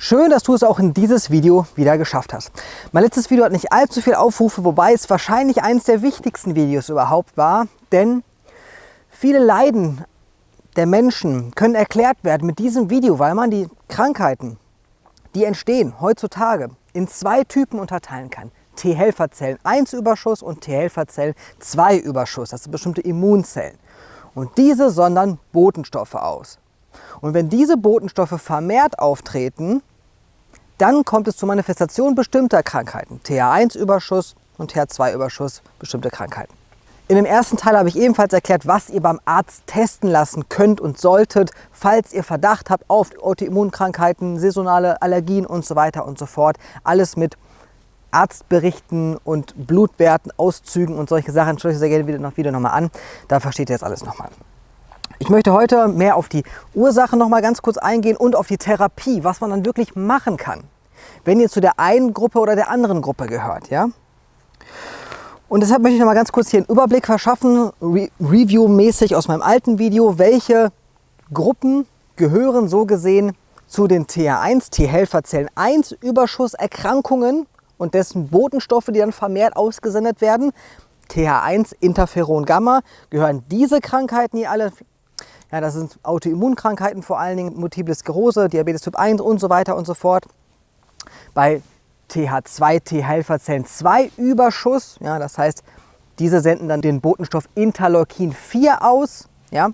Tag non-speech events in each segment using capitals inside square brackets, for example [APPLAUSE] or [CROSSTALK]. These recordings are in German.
Schön, dass du es auch in dieses Video wieder geschafft hast. Mein letztes Video hat nicht allzu viel Aufrufe, wobei es wahrscheinlich eines der wichtigsten Videos überhaupt war, denn viele Leiden der Menschen können erklärt werden mit diesem Video, weil man die Krankheiten, die entstehen heutzutage, in zwei Typen unterteilen kann. T-Helferzellen 1 Überschuss und T-Helferzellen 2 Überschuss, das sind bestimmte Immunzellen. Und diese sondern Botenstoffe aus. Und wenn diese Botenstoffe vermehrt auftreten, dann kommt es zur Manifestation bestimmter Krankheiten. TH1-Überschuss und TH2-Überschuss, bestimmte Krankheiten. In dem ersten Teil habe ich ebenfalls erklärt, was ihr beim Arzt testen lassen könnt und solltet, falls ihr Verdacht habt auf Autoimmunkrankheiten, saisonale Allergien und so weiter und so fort. Alles mit Arztberichten und Blutwerten, Auszügen und solche Sachen. Schaut euch sehr gerne wieder noch, wieder nochmal an. Da versteht ihr jetzt alles nochmal. Ich möchte heute mehr auf die Ursache noch mal ganz kurz eingehen und auf die Therapie, was man dann wirklich machen kann, wenn ihr zu der einen Gruppe oder der anderen Gruppe gehört. Ja? Und deshalb möchte ich noch mal ganz kurz hier einen Überblick verschaffen, Re Review-mäßig aus meinem alten Video, welche Gruppen gehören so gesehen zu den TH1, T-Helferzellen 1 Überschusserkrankungen und dessen Botenstoffe, die dann vermehrt ausgesendet werden. TH1, Interferon Gamma, gehören diese Krankheiten hier alle ja, das sind Autoimmunkrankheiten, vor allen Dingen Multiple Sklerose, Diabetes Typ 1 und so weiter und so fort. Bei TH2, T-Helferzellen 2 Überschuss, ja, das heißt, diese senden dann den Botenstoff Interleukin 4 aus. Ja.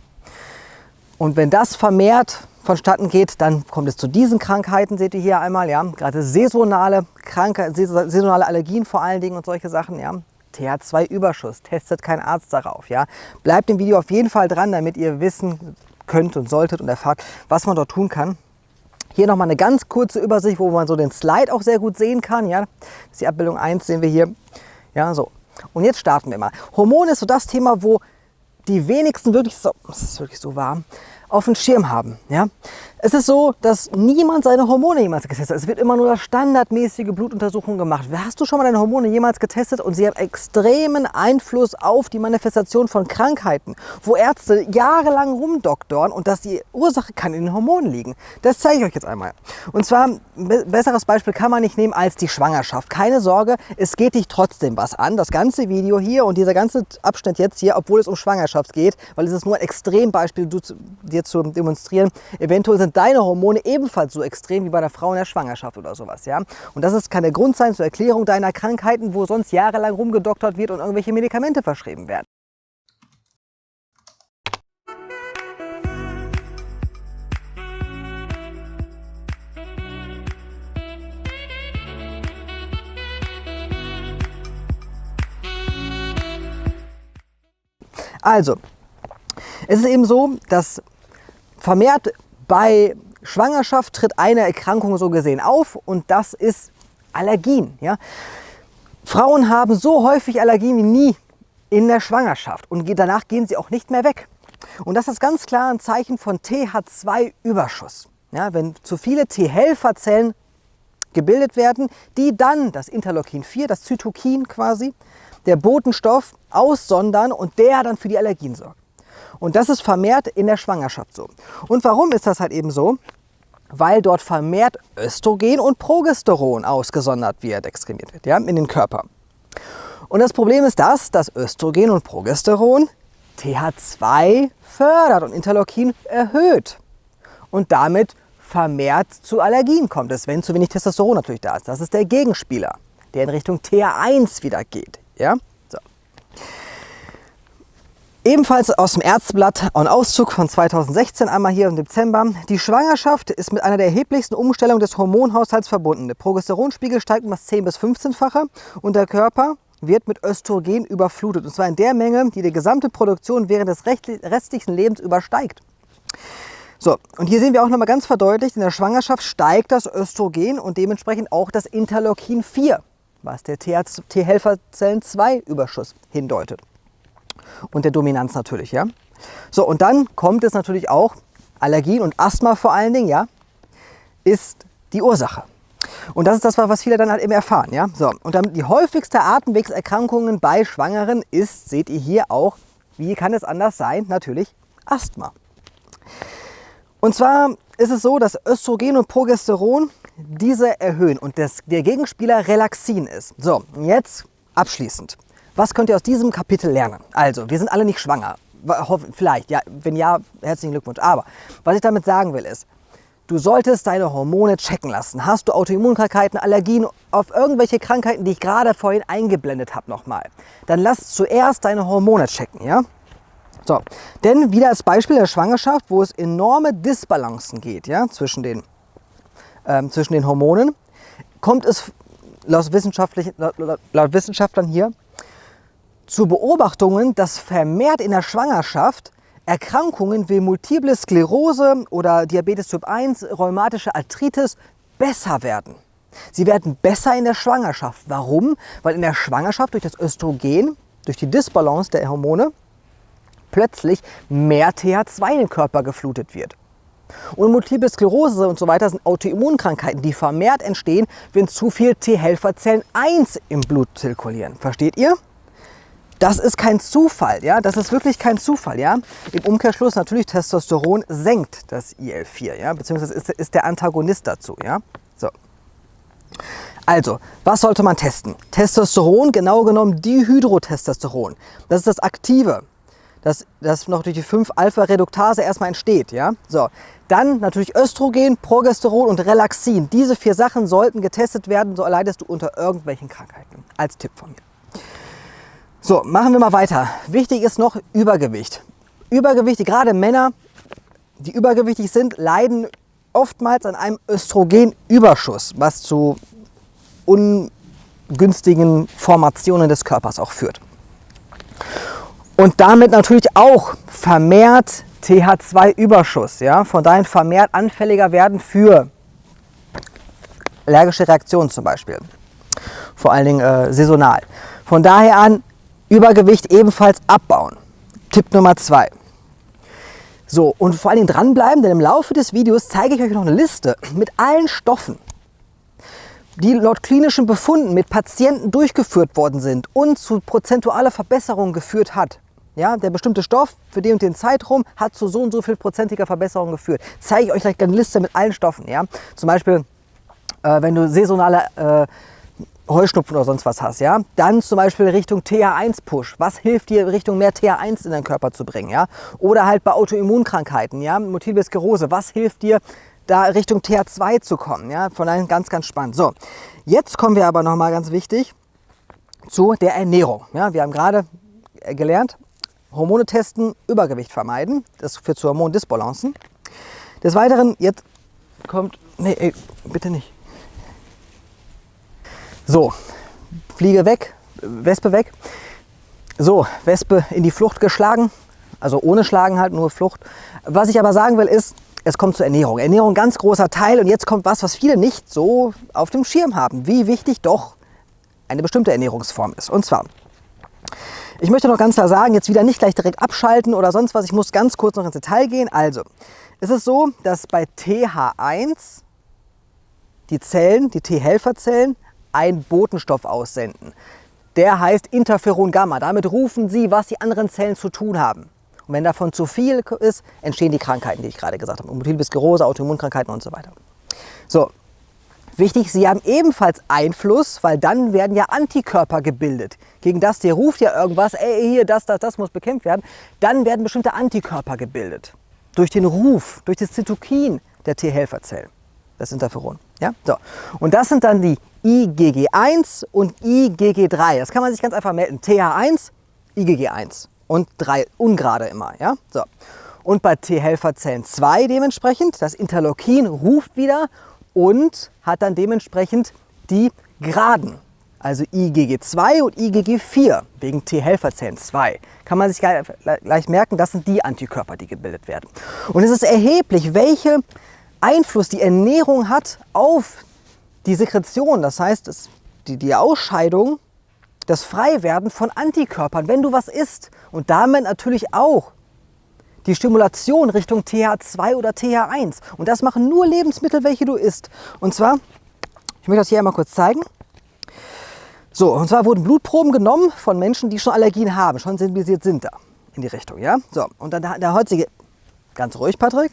Und wenn das vermehrt vonstatten geht, dann kommt es zu diesen Krankheiten, seht ihr hier einmal, ja, gerade saisonale, Krankheit, saisonale Allergien vor allen Dingen und solche Sachen, ja. TH2-Überschuss. Testet kein Arzt darauf. Ja? Bleibt im Video auf jeden Fall dran, damit ihr wissen könnt und solltet und erfahrt, was man dort tun kann. Hier nochmal eine ganz kurze Übersicht, wo man so den Slide auch sehr gut sehen kann. Ja? Das ist die Abbildung 1, sehen wir hier. Ja, so. Und jetzt starten wir mal. Hormone ist so das Thema, wo die wenigsten wirklich so, es ist wirklich so warm, auf dem Schirm haben. Ja? Es ist so, dass niemand seine Hormone jemals getestet hat. Es wird immer nur standardmäßige Blutuntersuchung gemacht. Hast du schon mal deine Hormone jemals getestet und sie haben extremen Einfluss auf die Manifestation von Krankheiten, wo Ärzte jahrelang rumdoktoren und dass die Ursache kann in den Hormonen liegen. Das zeige ich euch jetzt einmal. Und zwar, ein besseres Beispiel kann man nicht nehmen als die Schwangerschaft. Keine Sorge, es geht dich trotzdem was an. Das ganze Video hier und dieser ganze Abschnitt jetzt hier, obwohl es um Schwangerschaft geht, weil es ist nur ein Extrembeispiel dir zu demonstrieren. Eventuell sind deine Hormone ebenfalls so extrem wie bei der Frau in der Schwangerschaft oder sowas. Ja? Und das ist, kann der Grund sein zur Erklärung deiner Krankheiten, wo sonst jahrelang rumgedoktert wird und irgendwelche Medikamente verschrieben werden. Also, es ist eben so, dass vermehrt bei Schwangerschaft tritt eine Erkrankung so gesehen auf und das ist Allergien. Ja? Frauen haben so häufig Allergien wie nie in der Schwangerschaft und danach gehen sie auch nicht mehr weg. Und das ist ganz klar ein Zeichen von TH2-Überschuss. Ja, wenn zu viele T-Helferzellen gebildet werden, die dann das Interleukin 4, das Zytokin quasi, der Botenstoff aussondern und der dann für die Allergien sorgt. Und das ist vermehrt in der Schwangerschaft so. Und warum ist das halt eben so? Weil dort vermehrt Östrogen und Progesteron ausgesondert wird, exkremiert wird, ja, in den Körper. Und das Problem ist das, dass Östrogen und Progesteron TH2 fördert und Interleukin erhöht. Und damit vermehrt zu Allergien kommt es, wenn zu wenig Testosteron natürlich da ist. Das ist der Gegenspieler, der in Richtung TH1 wieder geht. Ja? Ebenfalls aus dem Ärzteblatt ein Auszug von 2016, einmal hier im Dezember. Die Schwangerschaft ist mit einer der erheblichsten Umstellungen des Hormonhaushalts verbunden. Der Progesteronspiegel steigt um das 10- bis 15-fache und der Körper wird mit Östrogen überflutet. Und zwar in der Menge, die die gesamte Produktion während des restlichen Lebens übersteigt. So, und hier sehen wir auch nochmal ganz verdeutlicht, in der Schwangerschaft steigt das Östrogen und dementsprechend auch das Interleukin 4, was der T-Helferzellen 2 Überschuss hindeutet und der Dominanz natürlich. Ja? So, und dann kommt es natürlich auch, Allergien und Asthma vor allen Dingen, ja, ist die Ursache. Und das ist das, was viele dann halt eben erfahren. Ja? So, und dann die häufigste Atemwegserkrankungen bei Schwangeren ist, seht ihr hier auch, wie kann es anders sein? Natürlich Asthma. Und zwar ist es so, dass Östrogen und Progesteron diese erhöhen und das, der Gegenspieler Relaxin ist. So, jetzt abschließend. Was könnt ihr aus diesem Kapitel lernen? Also, wir sind alle nicht schwanger. Vielleicht, ja, wenn ja, herzlichen Glückwunsch. Aber was ich damit sagen will ist, du solltest deine Hormone checken lassen. Hast du Autoimmunkrankheiten, Allergien auf irgendwelche Krankheiten, die ich gerade vorhin eingeblendet habe nochmal, dann lass zuerst deine Hormone checken, ja? So, denn wieder als Beispiel der Schwangerschaft, wo es enorme Disbalancen geht ja, zwischen, den, ähm, zwischen den Hormonen, kommt es laut, laut, laut Wissenschaftlern hier zu Beobachtungen, dass vermehrt in der Schwangerschaft Erkrankungen wie Multiple Sklerose oder Diabetes Typ 1, rheumatische Arthritis besser werden. Sie werden besser in der Schwangerschaft. Warum? Weil in der Schwangerschaft durch das Östrogen, durch die Disbalance der Hormone, plötzlich mehr TH2 in den Körper geflutet wird. Und Multiple Sklerose und so weiter sind Autoimmunkrankheiten, die vermehrt entstehen, wenn zu viel T-Helferzellen 1 im Blut zirkulieren. Versteht ihr? Das ist kein Zufall, ja, das ist wirklich kein Zufall, ja. Im Umkehrschluss natürlich Testosteron senkt das IL-4, ja, beziehungsweise ist, ist der Antagonist dazu, ja. So. Also, was sollte man testen? Testosteron, genau genommen Dihydrotestosteron. Das ist das Aktive dass das noch durch die 5-Alpha-Reduktase erstmal entsteht. Ja? So. Dann natürlich Östrogen, Progesteron und Relaxin. Diese vier Sachen sollten getestet werden, so erleidest du unter irgendwelchen Krankheiten. Als Tipp von mir. So, machen wir mal weiter. Wichtig ist noch Übergewicht. Übergewicht, gerade Männer, die übergewichtig sind, leiden oftmals an einem Östrogenüberschuss, was zu ungünstigen Formationen des Körpers auch führt und damit natürlich auch vermehrt TH2-Überschuss. Ja? Von daher vermehrt anfälliger werden für allergische Reaktionen zum Beispiel. Vor allen Dingen äh, saisonal. Von daher an Übergewicht ebenfalls abbauen. Tipp Nummer zwei. So, und vor allen Dingen dranbleiben, denn im Laufe des Videos zeige ich euch noch eine Liste mit allen Stoffen, die laut klinischen Befunden mit Patienten durchgeführt worden sind und zu prozentualer Verbesserung geführt hat. Ja, der bestimmte Stoff für den und den Zeitraum hat zu so und so viel prozentiger Verbesserung geführt. Zeige ich euch gleich eine Liste mit allen Stoffen. Ja? Zum Beispiel, äh, wenn du saisonale äh, Heuschnupfen oder sonst was hast, ja, dann zum Beispiel Richtung TH1-Push. Was hilft dir, Richtung mehr TH1 in deinen Körper zu bringen, ja? Oder halt bei Autoimmunkrankheiten, ja, Multiple Sklerose. Was hilft dir, da Richtung TH2 zu kommen, ja? Von daher ganz, ganz spannend. So, jetzt kommen wir aber noch mal ganz wichtig zu der Ernährung. Ja, wir haben gerade gelernt, Hormone testen, Übergewicht vermeiden. Das führt zu Hormondisbalancen. Des Weiteren, jetzt kommt, nee, ey, bitte nicht. So, Fliege weg, Wespe weg. So, Wespe in die Flucht geschlagen, also ohne Schlagen halt, nur Flucht. Was ich aber sagen will ist, es kommt zur Ernährung. Ernährung ganz großer Teil und jetzt kommt was, was viele nicht so auf dem Schirm haben, wie wichtig doch eine bestimmte Ernährungsform ist. Und zwar ich möchte noch ganz klar sagen, jetzt wieder nicht gleich direkt abschalten oder sonst was. Ich muss ganz kurz noch ins Detail gehen. Also, es ist so, dass bei TH1 die Zellen, die T-Helferzellen, einen Botenstoff aussenden. Der heißt Interferon Gamma. Damit rufen sie, was die anderen Zellen zu tun haben. Und wenn davon zu viel ist, entstehen die Krankheiten, die ich gerade gesagt habe. Multiple Sklerose, Autoimmunkrankheiten und so weiter. So, Wichtig, sie haben ebenfalls Einfluss, weil dann werden ja Antikörper gebildet. Gegen das, der ruft ja irgendwas, ey, hier, das, das, das muss bekämpft werden. Dann werden bestimmte Antikörper gebildet. Durch den Ruf, durch das Zytokin der T-Helferzellen, das Interferon. Ja? So. Und das sind dann die IgG1 und IgG3. Das kann man sich ganz einfach melden. TH1, IgG1 und 3 ungerade immer. Ja? So. Und bei T-Helferzellen 2 dementsprechend, das Interleukin ruft wieder und hat dann dementsprechend die Graden. Also IgG2 und IgG4 wegen T-Helferzellen 2. Kann man sich gleich merken, das sind die Antikörper, die gebildet werden. Und es ist erheblich, welche Einfluss die Ernährung hat auf die Sekretion, das heißt die, die Ausscheidung, das Freiwerden von Antikörpern, wenn du was isst. Und damit natürlich auch die Stimulation Richtung TH2 oder TH1. Und das machen nur Lebensmittel, welche du isst. Und zwar, ich möchte das hier einmal kurz zeigen. So, und zwar wurden Blutproben genommen von Menschen, die schon Allergien haben, schon sensibilisiert sind da in die Richtung, ja? So, und dann der heutige, ganz ruhig, Patrick.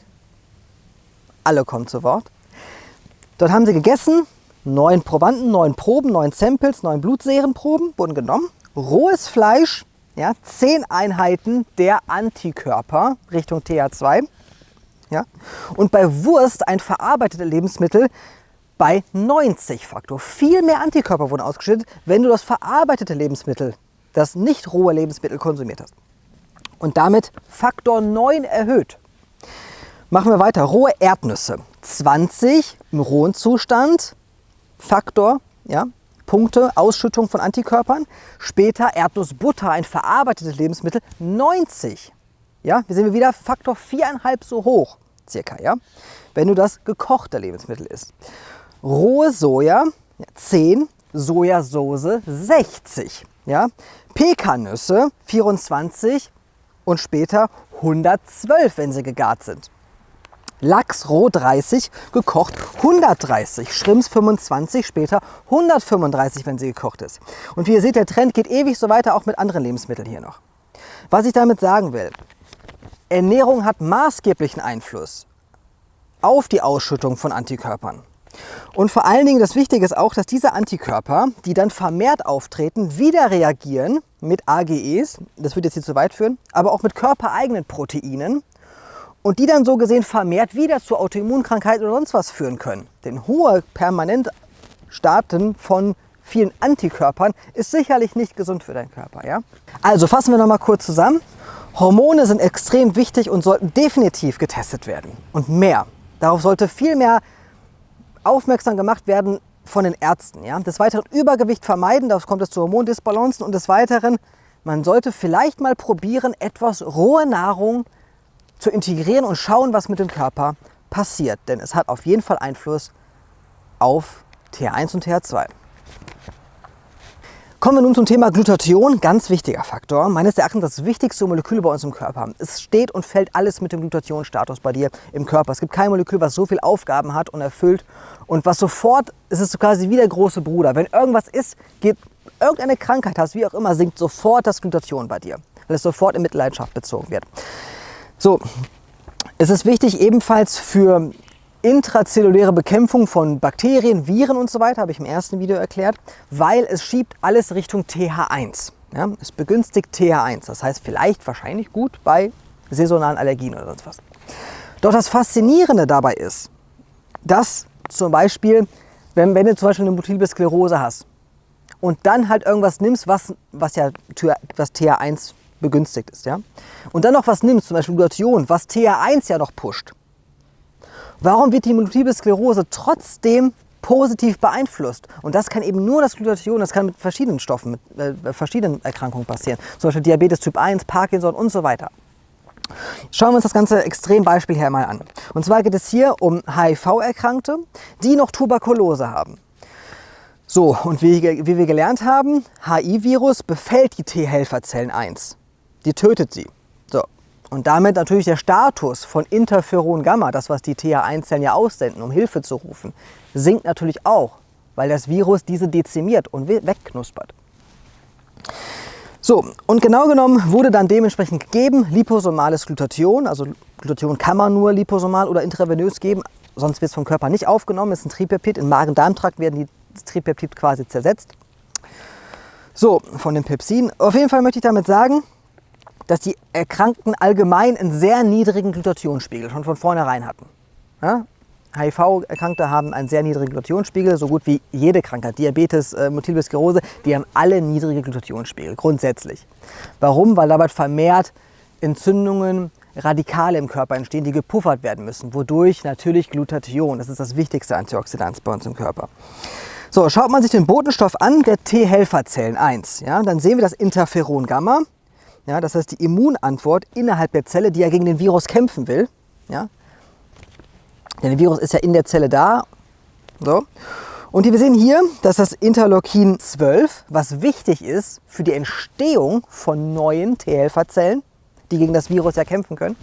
alle kommen zu Wort. Dort haben sie gegessen, neun Probanden, neun Proben, neun Samples, neun Blutsehrenproben wurden genommen. Rohes Fleisch, ja, zehn Einheiten der Antikörper Richtung TH2. Ja, und bei Wurst ein verarbeitetes Lebensmittel bei 90 Faktor. Viel mehr Antikörper wurden ausgeschüttet, wenn du das verarbeitete Lebensmittel, das nicht rohe Lebensmittel konsumiert hast. Und damit Faktor 9 erhöht. Machen wir weiter. Rohe Erdnüsse. 20 im rohen Zustand. Faktor, ja, Punkte, Ausschüttung von Antikörpern. Später Erdnussbutter, ein verarbeitetes Lebensmittel, 90. Ja, wir wieder Faktor 4,5 so hoch, circa, ja, wenn du das gekochte Lebensmittel isst rohe Soja 10, Sojasauce 60, ja? Pekannüsse 24 und später 112, wenn sie gegart sind. Lachs roh 30, gekocht 130, Schrimps 25, später 135, wenn sie gekocht ist. Und wie ihr seht, der Trend geht ewig so weiter, auch mit anderen Lebensmitteln hier noch. Was ich damit sagen will, Ernährung hat maßgeblichen Einfluss auf die Ausschüttung von Antikörpern. Und vor allen Dingen das Wichtige ist auch, dass diese Antikörper, die dann vermehrt auftreten, wieder reagieren mit AGEs, das würde jetzt hier zu weit führen, aber auch mit körpereigenen Proteinen und die dann so gesehen vermehrt wieder zu Autoimmunkrankheiten oder sonst was führen können. Denn hohe permanent Starten von vielen Antikörpern ist sicherlich nicht gesund für deinen Körper. Ja? Also fassen wir noch mal kurz zusammen. Hormone sind extrem wichtig und sollten definitiv getestet werden. Und mehr. Darauf sollte viel mehr aufmerksam gemacht werden von den Ärzten. Ja? Des Weiteren Übergewicht vermeiden, da kommt es zu Hormondisbalancen und des Weiteren, man sollte vielleicht mal probieren, etwas rohe Nahrung zu integrieren und schauen, was mit dem Körper passiert. Denn es hat auf jeden Fall Einfluss auf TH1 und TH2. Kommen wir nun zum Thema Glutathion, ganz wichtiger Faktor. Meines Erachtens das wichtigste Molekül bei uns im Körper. Es steht und fällt alles mit dem Glutathionstatus bei dir im Körper. Es gibt kein Molekül, was so viele Aufgaben hat und erfüllt und was sofort, es ist quasi wie der große Bruder. Wenn irgendwas ist, geht irgendeine Krankheit hast, wie auch immer, sinkt sofort das Glutathion bei dir, weil es sofort in Mitleidenschaft bezogen wird. So, es ist wichtig ebenfalls für intrazelluläre Bekämpfung von Bakterien, Viren und so weiter, habe ich im ersten Video erklärt, weil es schiebt alles Richtung TH1. Ja, es begünstigt TH1, das heißt vielleicht wahrscheinlich gut bei saisonalen Allergien oder sonst was. Doch das Faszinierende dabei ist, dass zum Beispiel, wenn, wenn du zum Beispiel eine Multiple Sklerose hast und dann halt irgendwas nimmst, was, was ja was TH1 begünstigt ist, ja, und dann noch was nimmst, zum Beispiel Glutathion, was TH1 ja noch pusht, Warum wird die Multiple Sklerose trotzdem positiv beeinflusst? Und das kann eben nur das Glutathion, das kann mit verschiedenen Stoffen, mit äh, verschiedenen Erkrankungen passieren. Zum Beispiel Diabetes Typ 1, Parkinson und so weiter. Schauen wir uns das ganze Extrembeispiel hier mal an. Und zwar geht es hier um HIV-Erkrankte, die noch Tuberkulose haben. So, und wie, wie wir gelernt haben, HIV-Virus befällt die T-Helferzellen 1. Die tötet sie. Und damit natürlich der Status von Interferon Gamma, das was die TH1-Zellen ja aussenden, um Hilfe zu rufen, sinkt natürlich auch, weil das Virus diese dezimiert und wegknuspert. So, und genau genommen wurde dann dementsprechend gegeben liposomales Glutathion, also Glutathion kann man nur liposomal oder intravenös geben, sonst wird es vom Körper nicht aufgenommen, ist ein Tripeptid, im Magen-Darm-Trakt werden die Tripeptid quasi zersetzt. So, von den Pepsin. Auf jeden Fall möchte ich damit sagen, dass die Erkrankten allgemein einen sehr niedrigen Glutathionspiegel schon von vornherein hatten. Ja? HIV-Erkrankte haben einen sehr niedrigen Glutathionspiegel, so gut wie jede Krankheit. Diabetes, äh, Multiple Sklerose, die haben alle niedrige Glutathionspiegel, grundsätzlich. Warum? Weil dabei vermehrt Entzündungen, Radikale im Körper entstehen, die gepuffert werden müssen, wodurch natürlich Glutathion, das ist das wichtigste Antioxidant bei uns im Körper. So, schaut man sich den Botenstoff an, der T-Helferzellen 1, ja, dann sehen wir das Interferon Gamma, ja, das heißt die Immunantwort innerhalb der Zelle, die ja gegen den Virus kämpfen will. Ja. Denn der Virus ist ja in der Zelle da. So. Und wir sehen hier, dass das Interleukin 12, was wichtig ist für die Entstehung von neuen T-Helferzellen, die gegen das Virus ja kämpfen können,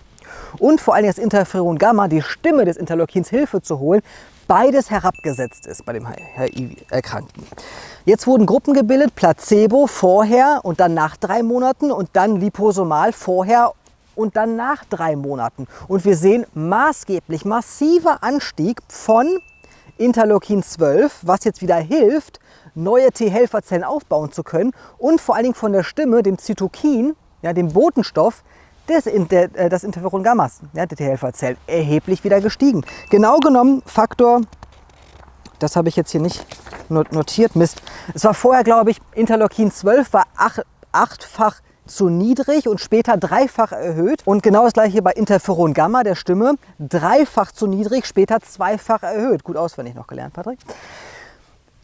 und vor allem das Interferon Gamma, die Stimme des Interleukins Hilfe zu holen, beides herabgesetzt ist bei dem HIV-Erkrankten. Jetzt wurden Gruppen gebildet, Placebo vorher und dann nach drei Monaten und dann liposomal vorher und dann nach drei Monaten. Und wir sehen maßgeblich massiver Anstieg von Interleukin 12, was jetzt wieder hilft, neue T-Helferzellen aufbauen zu können und vor allen Dingen von der Stimme, dem Zytokin, ja, dem Botenstoff, des, der, äh, das Interferon Gammas, ja, der T-Helferzellen, erheblich wieder gestiegen. Genau genommen Faktor, das habe ich jetzt hier nicht notiert, Mist. Es war vorher, glaube ich, Interleukin 12 war ach, achtfach zu niedrig und später dreifach erhöht. Und genau das gleiche bei Interferon Gamma, der Stimme, dreifach zu niedrig, später zweifach erhöht. Gut auswendig noch gelernt, Patrick.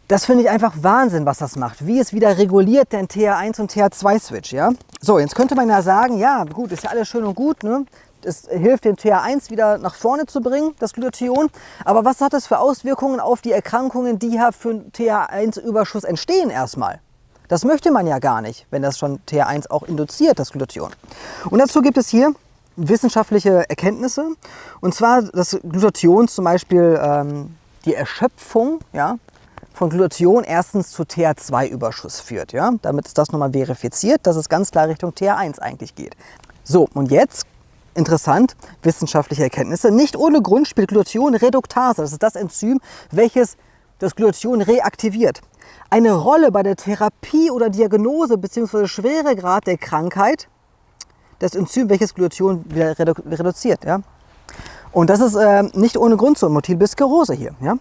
Das finde ich einfach Wahnsinn, was das macht. Wie es wieder reguliert, den TH1 und TH2-Switch. Ja? So, jetzt könnte man ja sagen, ja gut, ist ja alles schön und gut. Ne? Es hilft den TH1 wieder nach vorne zu bringen, das Glutathion. Aber was hat das für Auswirkungen auf die Erkrankungen, die ja für TH1-Überschuss entstehen erstmal? Das möchte man ja gar nicht, wenn das schon TH1 auch induziert, das Glutathion. Und dazu gibt es hier wissenschaftliche Erkenntnisse. Und zwar, dass Glutathion zum Beispiel ähm, die Erschöpfung ja, von Glutathion erstens zu TH2-Überschuss führt. Ja? Damit ist das nochmal verifiziert, dass es ganz klar Richtung TH1 eigentlich geht. So, und jetzt interessant, wissenschaftliche Erkenntnisse. Nicht ohne Grund spielt Glutathion Reduktase, das ist das Enzym, welches das Glutathion reaktiviert. Eine Rolle bei der Therapie oder Diagnose bzw. Schweregrad der Krankheit das Enzym, welches Glutathion wieder redu reduziert. Ja? Und das ist äh, nicht ohne Grund so, Multiple Sklerose hier. Ja?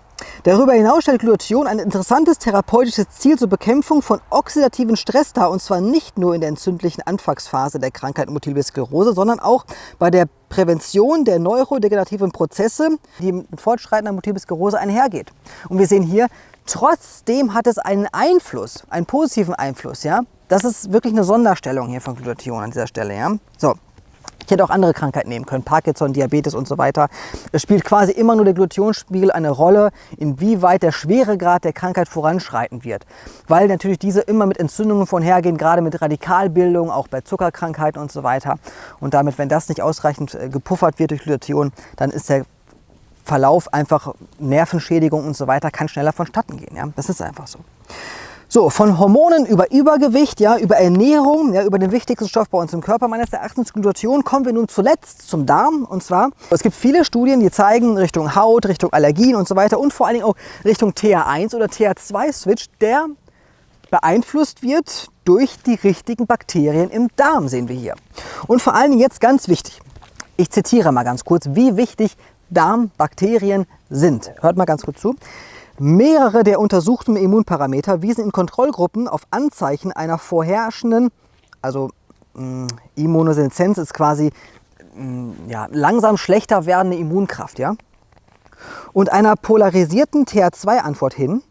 Darüber hinaus stellt Glutathion ein interessantes therapeutisches Ziel zur Bekämpfung von oxidativen Stress dar, und zwar nicht nur in der entzündlichen Anfangsphase der Krankheit Multiple Sklerose, sondern auch bei der Prävention der neurodegenerativen Prozesse, die mit fortschreitender Multiple Sklerose einhergeht. Und wir sehen hier, trotzdem hat es einen Einfluss, einen positiven Einfluss. Ja? Das ist wirklich eine Sonderstellung hier von Glutathion an dieser Stelle. Ja? So, ich hätte auch andere Krankheiten nehmen können, Parkinson, Diabetes und so weiter. Es spielt quasi immer nur der Glutathionsspiegel eine Rolle, inwieweit der Schweregrad der Krankheit voranschreiten wird. Weil natürlich diese immer mit Entzündungen vorhergehen, gerade mit Radikalbildung, auch bei Zuckerkrankheiten und so weiter. Und damit, wenn das nicht ausreichend äh, gepuffert wird durch Glutathion, dann ist der Verlauf einfach Nervenschädigung und so weiter, kann schneller vonstatten gehen. Ja? Das ist einfach so. So, von Hormonen über Übergewicht, ja, über Ernährung, ja, über den wichtigsten Stoff bei uns im Körper, meines Erachtens Glutation, kommen wir nun zuletzt zum Darm. Und zwar, es gibt viele Studien, die zeigen Richtung Haut, Richtung Allergien und so weiter und vor allen Dingen auch Richtung TH1 oder TH2-Switch, der beeinflusst wird durch die richtigen Bakterien im Darm, sehen wir hier. Und vor allen Dingen jetzt ganz wichtig, ich zitiere mal ganz kurz, wie wichtig Darmbakterien sind. Hört mal ganz kurz zu. Mehrere der untersuchten Immunparameter wiesen in Kontrollgruppen auf Anzeichen einer vorherrschenden, also mh, mm, Immunoseneszenz ist quasi mh, mm, ja, langsam schlechter werdende Immunkraft, ja, und einer polarisierten TH2-Antwort hin,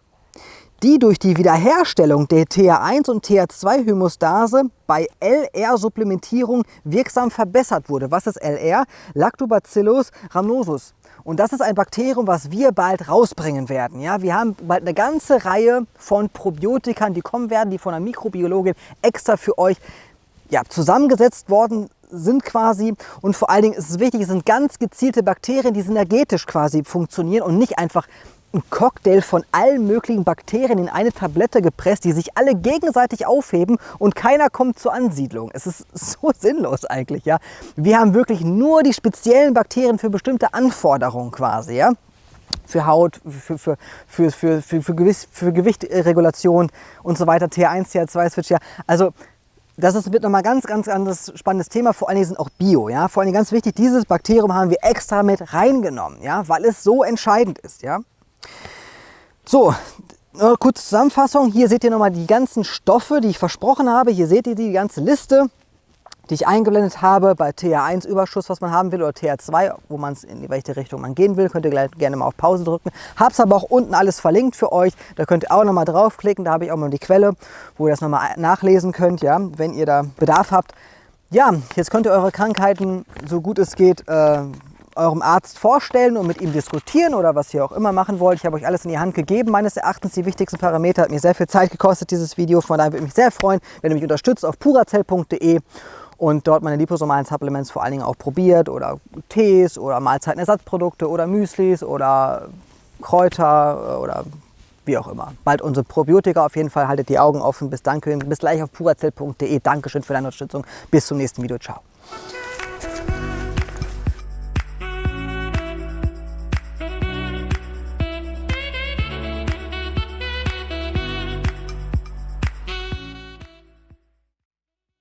die durch die Wiederherstellung der TH1 und TH2-Homostase bei LR-Supplementierung wirksam verbessert wurde. Was ist LR? Lactobacillus rhamnosus. Und das ist ein Bakterium, was wir bald rausbringen werden. Ja, wir haben bald eine ganze Reihe von Probiotikern, die kommen werden, die von einer Mikrobiologin extra für euch ja, zusammengesetzt worden sind quasi und vor allen Dingen ist es wichtig, es sind ganz gezielte Bakterien, die synergetisch quasi funktionieren und nicht einfach ein Cocktail von allen möglichen Bakterien in eine Tablette gepresst, die sich alle gegenseitig aufheben und keiner kommt zur Ansiedlung. Es ist [LAUGHS] so sinnlos eigentlich, ja. Wir haben wirklich nur die speziellen Bakterien für bestimmte Anforderungen quasi, ja. Für Haut, für, für, für, für, für, für, Gewicht, für Gewichtregulation und so weiter, TH1, TH2-Switch, ja. Also das ist wird nochmal ganz, ganz anderes spannendes Thema. Vor allen Dingen sind auch Bio. Ja? Vor allen Dingen ganz wichtig, dieses Bakterium haben wir extra mit reingenommen, ja? weil es so entscheidend ist. Ja? So, kurze Zusammenfassung. Hier seht ihr nochmal die ganzen Stoffe, die ich versprochen habe. Hier seht ihr die ganze Liste, die ich eingeblendet habe bei TH1 Überschuss, was man haben will, oder TH2, wo man es in welche Richtung man gehen will. Könnt ihr gleich gerne mal auf Pause drücken. Hab's aber auch unten alles verlinkt für euch. Da könnt ihr auch nochmal draufklicken. Da habe ich auch mal die Quelle, wo ihr das nochmal nachlesen könnt, ja, wenn ihr da Bedarf habt. Ja, jetzt könnt ihr eure Krankheiten, so gut es geht, äh, eurem Arzt vorstellen und mit ihm diskutieren oder was ihr auch immer machen wollt. Ich habe euch alles in die Hand gegeben. Meines Erachtens die wichtigsten Parameter. Hat mir sehr viel Zeit gekostet, dieses Video. Von daher würde ich mich sehr freuen, wenn ihr mich unterstützt auf purazell.de und dort meine liposomalen Supplements vor allen Dingen auch probiert oder Tees oder Mahlzeitenersatzprodukte oder Müslis oder Kräuter oder wie auch immer. Bald unsere Probiotika auf jeden Fall. Haltet die Augen offen. Bis, danke, bis gleich auf purazell.de. Dankeschön für deine Unterstützung. Bis zum nächsten Video. Ciao.